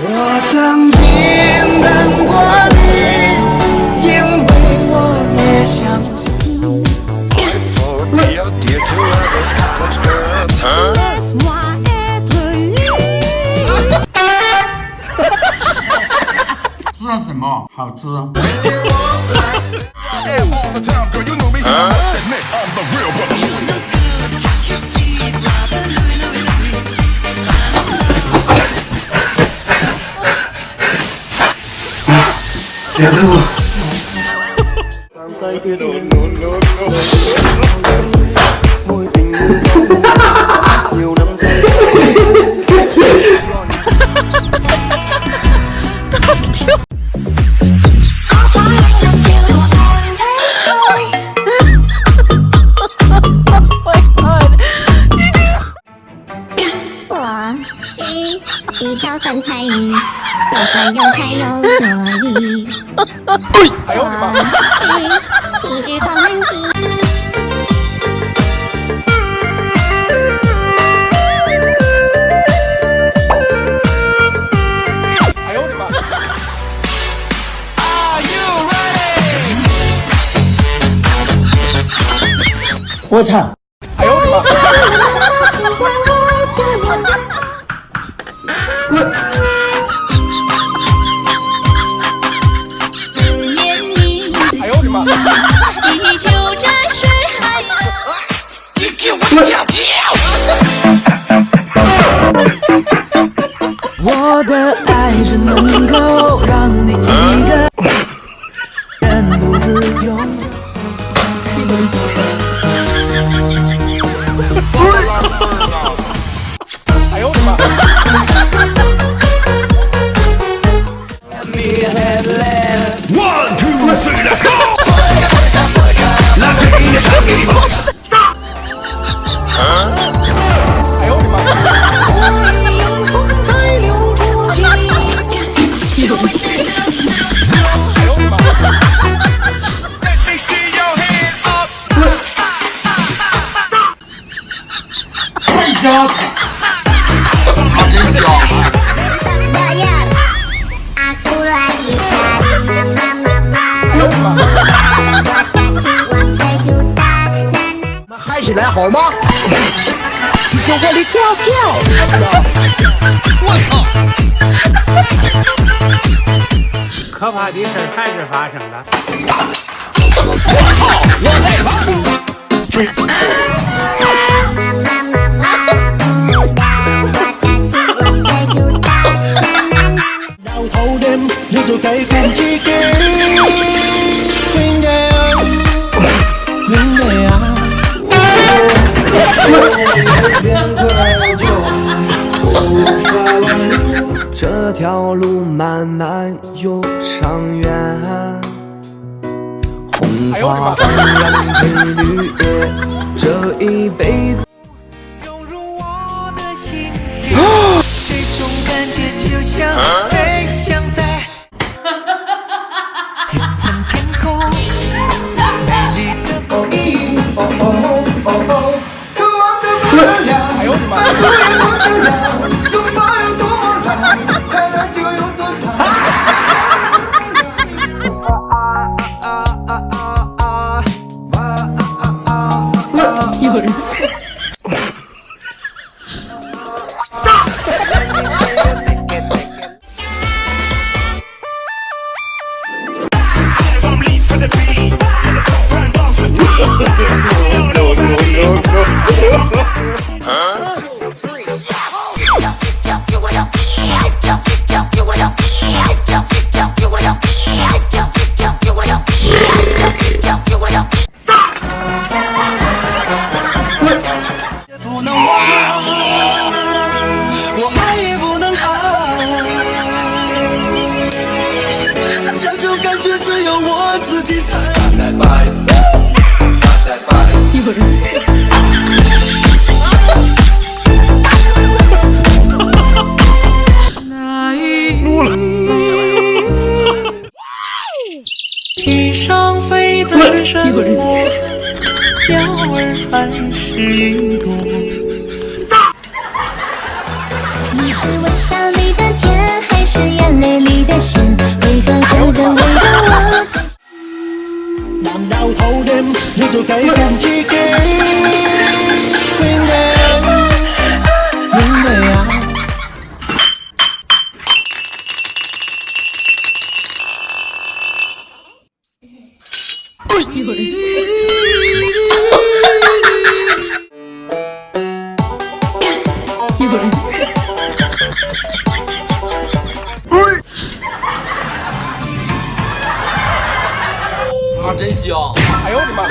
我曾经等过你，因为我也想见。是什么？好吃。我是一条酸菜鱼，又酸又菜又多余。我是一只黄焖鸡。我操！尽管妈真香！起来好吗？你给我跳跳！我靠！可怕的事儿还是发生了。我靠！就带感给应该有应该有变无法挽这条路漫漫又长远红花当然配绿叶这一辈子那一天上飞的是什么？鸟儿还是一朵？你是我 làm đau thâu đêm như rồi cây cùng chi kỷ. Quên đêm những ngày áo Ôi, 真香。哎呦我的妈！